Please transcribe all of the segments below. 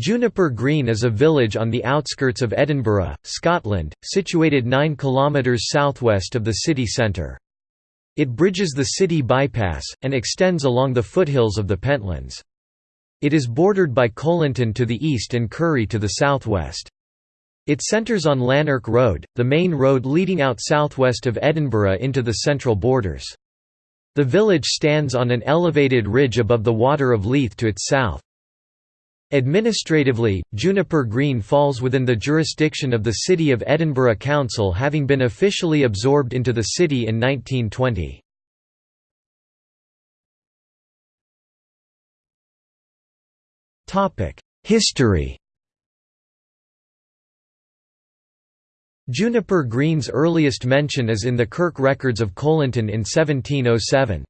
Juniper Green is a village on the outskirts of Edinburgh, Scotland, situated 9 km southwest of the city centre. It bridges the city bypass, and extends along the foothills of the Pentlands. It is bordered by Colinton to the east and Currie to the southwest. It centres on Lanark Road, the main road leading out southwest of Edinburgh into the central borders. The village stands on an elevated ridge above the water of Leith to its south. Administratively, Juniper Green falls within the jurisdiction of the City of Edinburgh Council having been officially absorbed into the city in 1920. History Juniper Green's earliest mention is in the Kirk records of Colinton in 1707.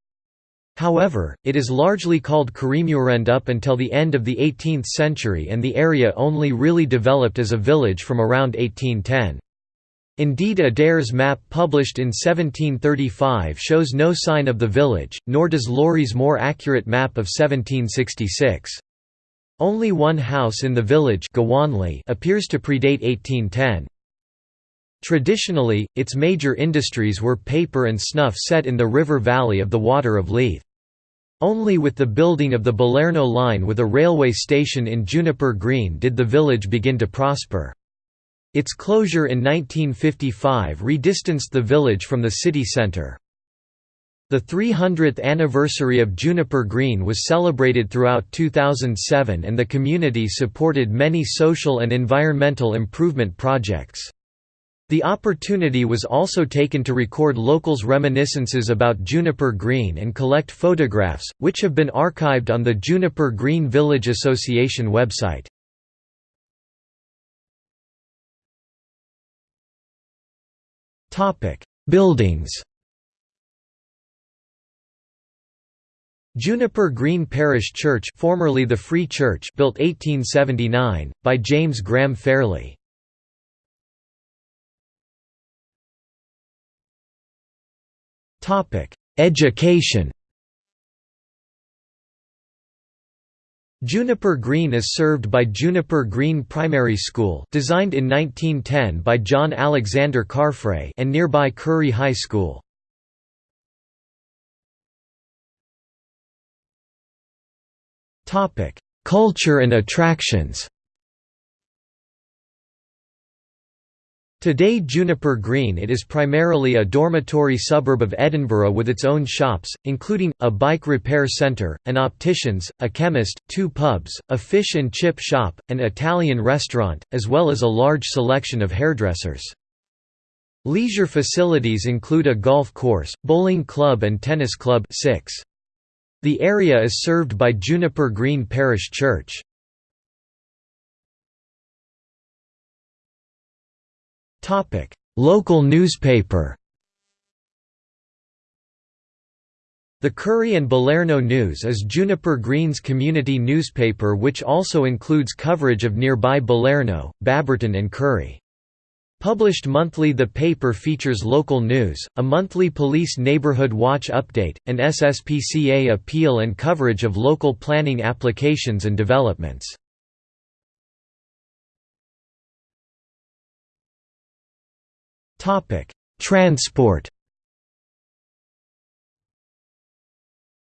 However, it is largely called Curriemuirend up until the end of the 18th century and the area only really developed as a village from around 1810. Indeed Adair's map published in 1735 shows no sign of the village, nor does Laurie's more accurate map of 1766. Only one house in the village appears to predate 1810. Traditionally, its major industries were paper and snuff set in the river valley of the Water of Leith. Only with the building of the Balerno line with a railway station in Juniper Green did the village begin to prosper. Its closure in 1955 redistanced the village from the city centre. The 300th anniversary of Juniper Green was celebrated throughout 2007 and the community supported many social and environmental improvement projects. The opportunity was also taken to record locals' reminiscences about Juniper Green and collect photographs, which have been archived on the Juniper Green Village Association website. Buildings Juniper Green Parish Church formerly the Free Church built 1879, by James Graham Fairley Education Juniper Green is served by Juniper Green Primary School designed in 1910 by John Alexander Carfrae and nearby Currie High School. Culture and attractions Today Juniper Green it is primarily a dormitory suburb of Edinburgh with its own shops, including, a bike repair centre, an opticians, a chemist, two pubs, a fish and chip shop, an Italian restaurant, as well as a large selection of hairdressers. Leisure facilities include a golf course, bowling club and tennis club 6. The area is served by Juniper Green Parish Church. Topic: Local newspaper. The Currie and Balerno News is Juniper Green's community newspaper which also includes coverage of nearby Balerno, Baberton and Currie. Published monthly the paper features local news, a monthly police neighborhood watch update, an SSPCA appeal and coverage of local planning applications and developments. Topic: Transport.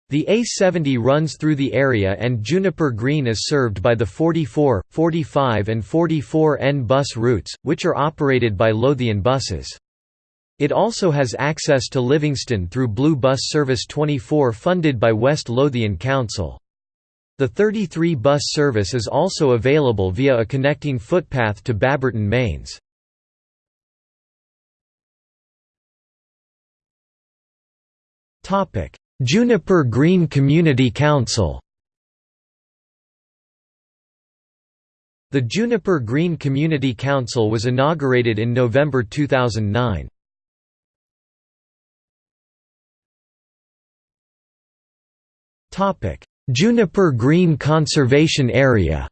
The A70 runs through the area and Juniper Green is served by the 44, 45 and 44N bus routes, which are operated by Lothian buses. It also has access to Livingston through Blue Bus Service 24 funded by West Lothian Council. The 33 bus service is also available via a connecting footpath to Baberton Mains. Juniper Green Community Council The Juniper Green Community Council was inaugurated in November 2009. Juniper Green Conservation Area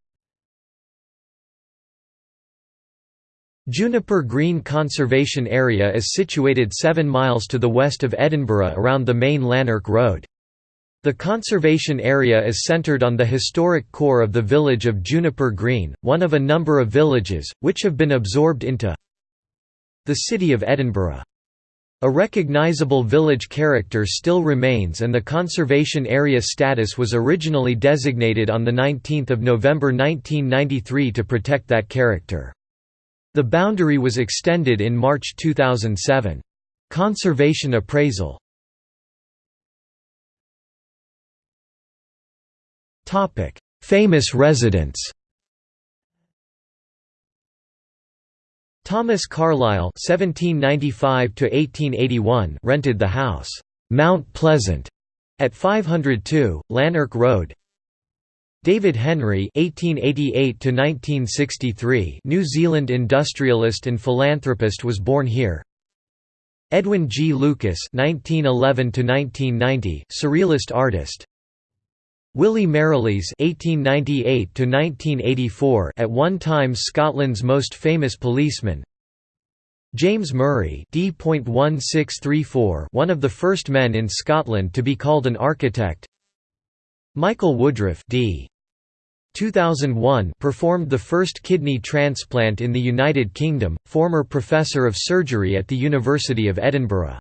Juniper Green Conservation Area is situated 7 miles to the west of Edinburgh around the main Lanark Road. The conservation area is centred on the historic core of the village of Juniper Green, one of a number of villages, which have been absorbed into the city of Edinburgh. A recognisable village character still remains and the conservation area status was originally designated on 19 November 1993 to protect that character. The boundary was extended in March 2007. Conservation appraisal Famous residents Thomas Carlyle (1795–1881) rented the house Mount Pleasant at 502 Lanark Road. David Henry (1888–1963), New Zealand industrialist and philanthropist, was born here. Edwin G. Lucas (1911–1990), surrealist artist. Willie Merrilees (1898–1984), at one time Scotland's most famous policeman. James Murray D.1634, one of the first men in Scotland to be called an architect. Michael Woodruff D. 2001 performed the first kidney transplant in the United Kingdom, former professor of surgery at the University of Edinburgh.